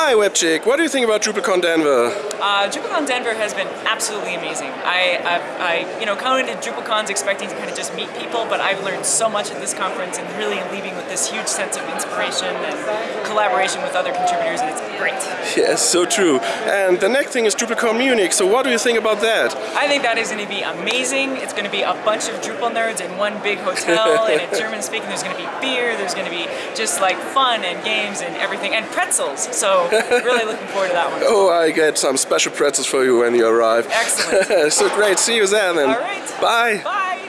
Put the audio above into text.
Hi WebChick, what do you think about DrupalCon Denver? Uh, DrupalCon Denver has been absolutely amazing. I, I've, I, you know, coming to DrupalCons expecting to kind of just meet people, but I've learned so much at this conference and really leaving with this huge sense of inspiration and collaboration with other contributors, and it's great. Yes, so true. And the next thing is DrupalCon Munich, so what do you think about that? I think that is going to be amazing. It's going to be a bunch of Drupal nerds in one big hotel, and it's German speaking. There's going to be beer, there's going to be just like fun and games and everything, and pretzels. So really looking forward to that one. Oh, I get some special pretzels for you when you arrive. Excellent. so great, see you then. All right. Bye. Bye.